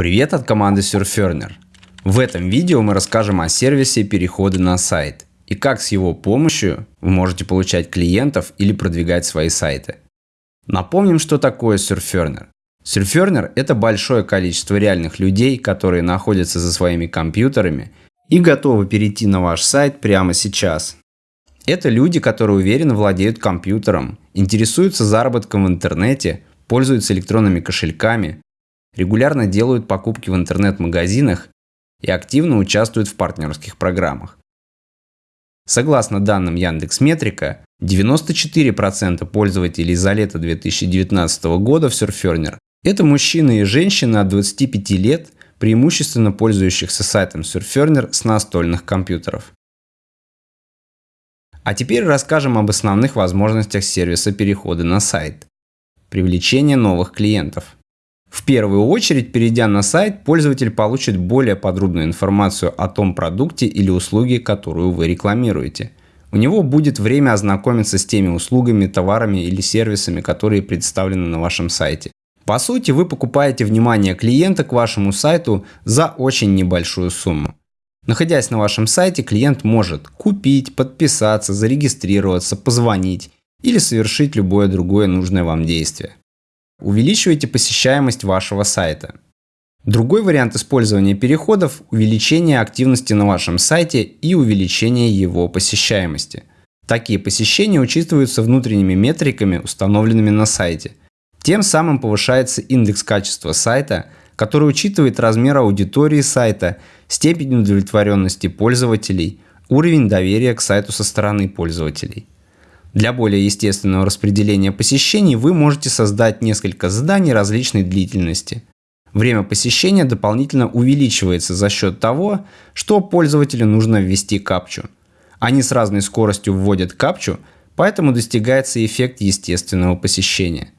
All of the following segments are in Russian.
Привет от команды Surferner. В этом видео мы расскажем о сервисе перехода на сайт и как с его помощью вы можете получать клиентов или продвигать свои сайты. Напомним, что такое Surferner. Surferner – это большое количество реальных людей, которые находятся за своими компьютерами и готовы перейти на ваш сайт прямо сейчас. Это люди, которые уверенно владеют компьютером, интересуются заработком в интернете, пользуются электронными кошельками, регулярно делают покупки в интернет-магазинах и активно участвуют в партнерских программах. Согласно данным Яндекс.Метрика, 94% пользователей за лето 2019 года в Surferner – это мужчины и женщины от 25 лет, преимущественно пользующихся сайтом Surferner с настольных компьютеров. А теперь расскажем об основных возможностях сервиса перехода на сайт. Привлечение новых клиентов – в первую очередь, перейдя на сайт, пользователь получит более подробную информацию о том продукте или услуге, которую вы рекламируете. У него будет время ознакомиться с теми услугами, товарами или сервисами, которые представлены на вашем сайте. По сути, вы покупаете внимание клиента к вашему сайту за очень небольшую сумму. Находясь на вашем сайте, клиент может купить, подписаться, зарегистрироваться, позвонить или совершить любое другое нужное вам действие увеличиваете посещаемость вашего сайта. Другой вариант использования переходов – увеличение активности на вашем сайте и увеличение его посещаемости. Такие посещения учитываются внутренними метриками, установленными на сайте. Тем самым повышается индекс качества сайта, который учитывает размер аудитории сайта, степень удовлетворенности пользователей, уровень доверия к сайту со стороны пользователей. Для более естественного распределения посещений вы можете создать несколько заданий различной длительности. Время посещения дополнительно увеличивается за счет того, что пользователю нужно ввести капчу. Они с разной скоростью вводят капчу, поэтому достигается эффект естественного посещения.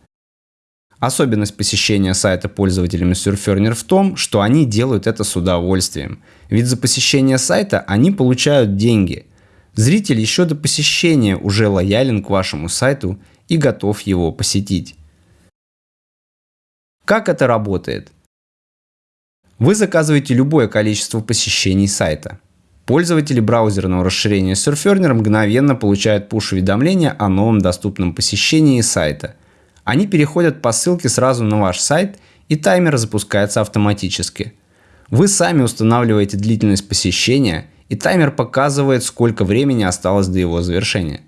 Особенность посещения сайта пользователями Surferner в том, что они делают это с удовольствием. Ведь за посещение сайта они получают деньги – Зритель еще до посещения уже лоялен к вашему сайту и готов его посетить. Как это работает? Вы заказываете любое количество посещений сайта. Пользователи браузерного расширения Surferner мгновенно получают пуш-уведомления о новом доступном посещении сайта. Они переходят по ссылке сразу на ваш сайт и таймер запускается автоматически. Вы сами устанавливаете длительность посещения и таймер показывает, сколько времени осталось до его завершения.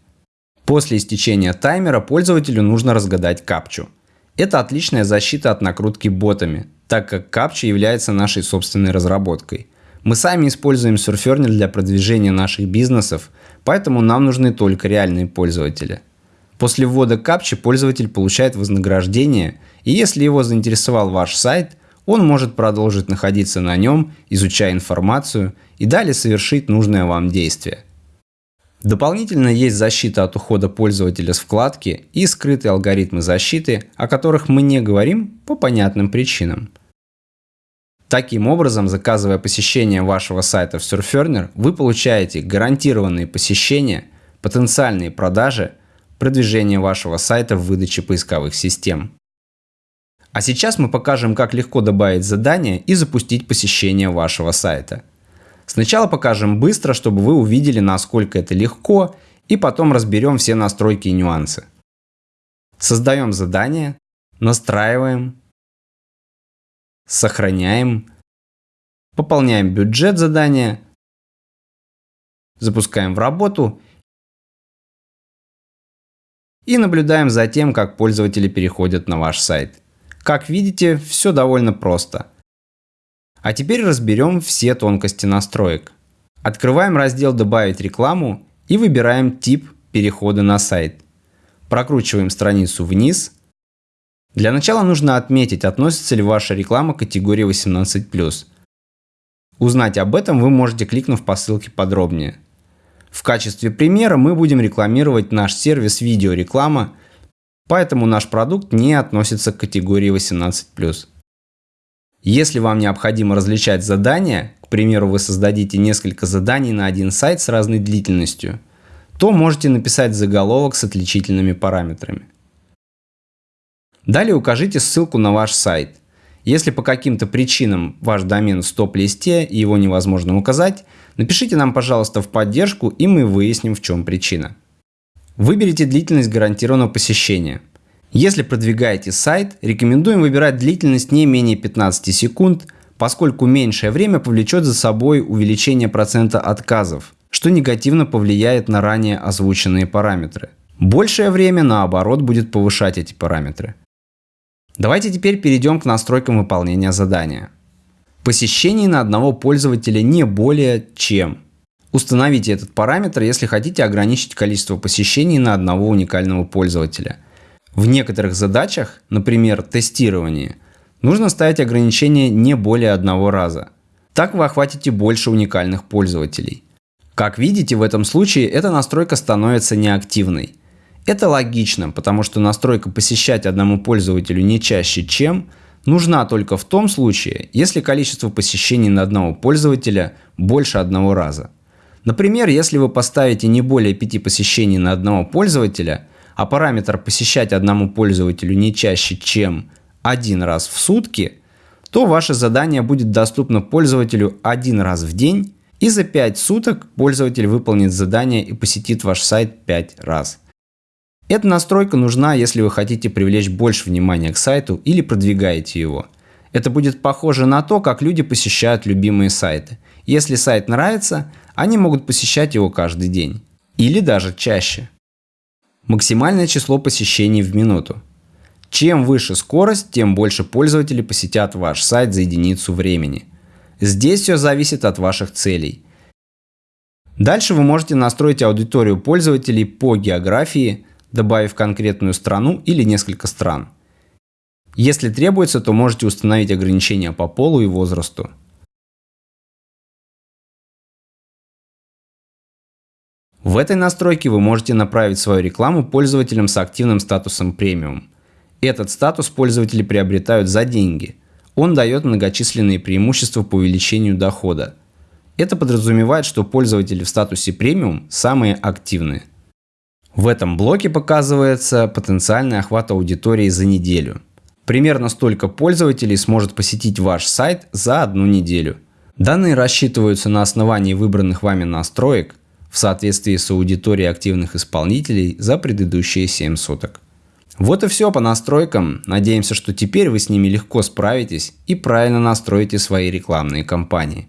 После истечения таймера пользователю нужно разгадать капчу. Это отличная защита от накрутки ботами, так как капча является нашей собственной разработкой. Мы сами используем Surferner для продвижения наших бизнесов, поэтому нам нужны только реальные пользователи. После ввода капчи пользователь получает вознаграждение, и если его заинтересовал ваш сайт – он может продолжить находиться на нем, изучая информацию и далее совершить нужное вам действие. Дополнительно есть защита от ухода пользователя с вкладки и скрытые алгоритмы защиты, о которых мы не говорим по понятным причинам. Таким образом, заказывая посещение вашего сайта в Surferner, вы получаете гарантированные посещения, потенциальные продажи, продвижение вашего сайта в выдаче поисковых систем. А сейчас мы покажем, как легко добавить задание и запустить посещение вашего сайта. Сначала покажем быстро, чтобы вы увидели, насколько это легко, и потом разберем все настройки и нюансы. Создаем задание, настраиваем, сохраняем, пополняем бюджет задания, запускаем в работу и наблюдаем за тем, как пользователи переходят на ваш сайт. Как видите, все довольно просто. А теперь разберем все тонкости настроек. Открываем раздел «Добавить рекламу» и выбираем тип перехода на сайт. Прокручиваем страницу вниз. Для начала нужно отметить, относится ли ваша реклама к категории 18+. Узнать об этом вы можете, кликнув по ссылке подробнее. В качестве примера мы будем рекламировать наш сервис видеореклама Поэтому наш продукт не относится к категории 18+. Если вам необходимо различать задания, к примеру, вы создадите несколько заданий на один сайт с разной длительностью, то можете написать заголовок с отличительными параметрами. Далее укажите ссылку на ваш сайт. Если по каким-то причинам ваш домен в стоп-листе и его невозможно указать, напишите нам, пожалуйста, в поддержку и мы выясним, в чем причина. Выберите длительность гарантированного посещения. Если продвигаете сайт, рекомендуем выбирать длительность не менее 15 секунд, поскольку меньшее время повлечет за собой увеличение процента отказов, что негативно повлияет на ранее озвученные параметры. Большее время, наоборот, будет повышать эти параметры. Давайте теперь перейдем к настройкам выполнения задания. Посещений на одного пользователя не более чем. Установите этот параметр, если хотите ограничить количество посещений на одного уникального пользователя. В некоторых задачах, например, тестировании, нужно ставить ограничение не более одного раза. Так вы охватите больше уникальных пользователей. Как видите, в этом случае эта настройка становится неактивной. Это логично, потому что настройка посещать одному пользователю не чаще, чем нужна только в том случае, если количество посещений на одного пользователя больше одного раза. Например, если вы поставите не более 5 посещений на одного пользователя, а параметр посещать одному пользователю не чаще, чем один раз в сутки, то ваше задание будет доступно пользователю один раз в день, и за 5 суток пользователь выполнит задание и посетит ваш сайт 5 раз. Эта настройка нужна, если вы хотите привлечь больше внимания к сайту или продвигаете его. Это будет похоже на то, как люди посещают любимые сайты. Если сайт нравится, они могут посещать его каждый день. Или даже чаще. Максимальное число посещений в минуту. Чем выше скорость, тем больше пользователей посетят ваш сайт за единицу времени. Здесь все зависит от ваших целей. Дальше вы можете настроить аудиторию пользователей по географии, добавив конкретную страну или несколько стран. Если требуется, то можете установить ограничения по полу и возрасту. В этой настройке вы можете направить свою рекламу пользователям с активным статусом премиум. Этот статус пользователи приобретают за деньги. Он дает многочисленные преимущества по увеличению дохода. Это подразумевает, что пользователи в статусе премиум самые активные. В этом блоке показывается потенциальный охват аудитории за неделю. Примерно столько пользователей сможет посетить ваш сайт за одну неделю. Данные рассчитываются на основании выбранных вами настроек в соответствии с аудиторией активных исполнителей за предыдущие 7 суток. Вот и все по настройкам. Надеемся, что теперь вы с ними легко справитесь и правильно настроите свои рекламные кампании.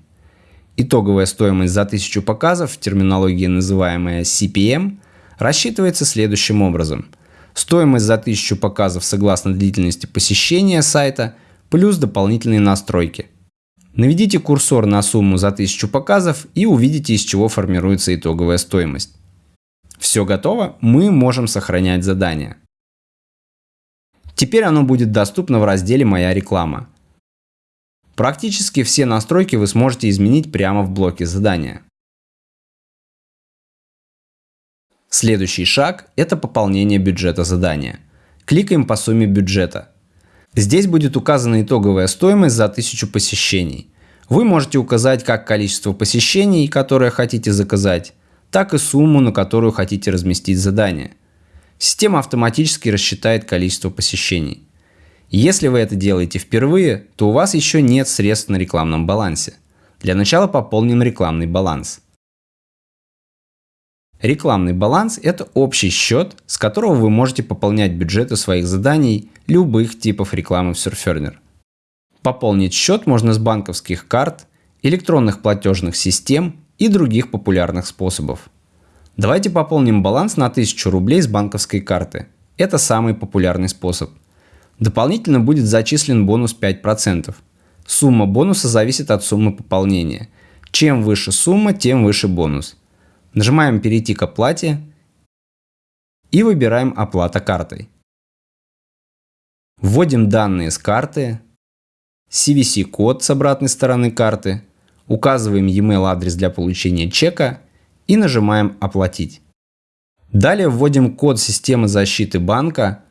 Итоговая стоимость за 1000 показов в терминологии называемая CPM рассчитывается следующим образом. Стоимость за 1000 показов согласно длительности посещения сайта плюс дополнительные настройки. Наведите курсор на сумму за 1000 показов и увидите из чего формируется итоговая стоимость. Все готово, мы можем сохранять задание. Теперь оно будет доступно в разделе «Моя реклама». Практически все настройки вы сможете изменить прямо в блоке задания. Следующий шаг – это пополнение бюджета задания. Кликаем по сумме бюджета. Здесь будет указана итоговая стоимость за 1000 посещений. Вы можете указать как количество посещений, которое хотите заказать, так и сумму, на которую хотите разместить задание. Система автоматически рассчитает количество посещений. Если вы это делаете впервые, то у вас еще нет средств на рекламном балансе. Для начала пополним рекламный баланс. Рекламный баланс – это общий счет, с которого вы можете пополнять бюджеты своих заданий любых типов рекламы в Surferner. Пополнить счет можно с банковских карт, электронных платежных систем и других популярных способов. Давайте пополним баланс на 1000 рублей с банковской карты. Это самый популярный способ. Дополнительно будет зачислен бонус 5%. Сумма бонуса зависит от суммы пополнения. Чем выше сумма, тем выше бонус. Нажимаем «Перейти к оплате» и выбираем «Оплата картой». Вводим данные с карты, CVC-код с обратной стороны карты, указываем e-mail адрес для получения чека и нажимаем «Оплатить». Далее вводим код системы защиты банка.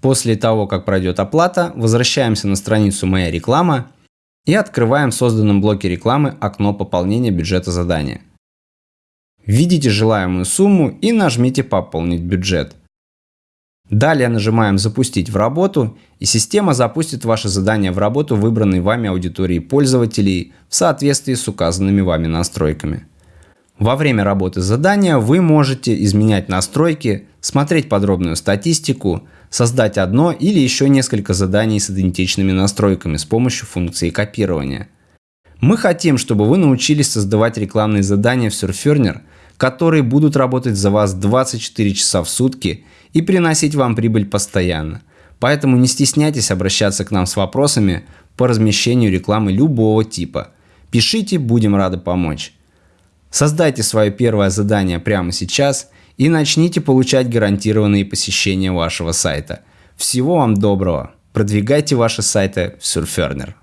После того, как пройдет оплата, возвращаемся на страницу «Моя реклама» и открываем в созданном блоке рекламы окно пополнения бюджета задания. Введите желаемую сумму и нажмите «Пополнить бюджет». Далее нажимаем «Запустить в работу» и система запустит ваше задание в работу выбранной вами аудитории пользователей в соответствии с указанными вами настройками. Во время работы задания вы можете изменять настройки, смотреть подробную статистику, создать одно или еще несколько заданий с идентичными настройками с помощью функции копирования. Мы хотим, чтобы вы научились создавать рекламные задания в Surferner, которые будут работать за вас 24 часа в сутки и приносить вам прибыль постоянно. Поэтому не стесняйтесь обращаться к нам с вопросами по размещению рекламы любого типа. Пишите, будем рады помочь. Создайте свое первое задание прямо сейчас и начните получать гарантированные посещения вашего сайта. Всего вам доброго! Продвигайте ваши сайты в Surferner.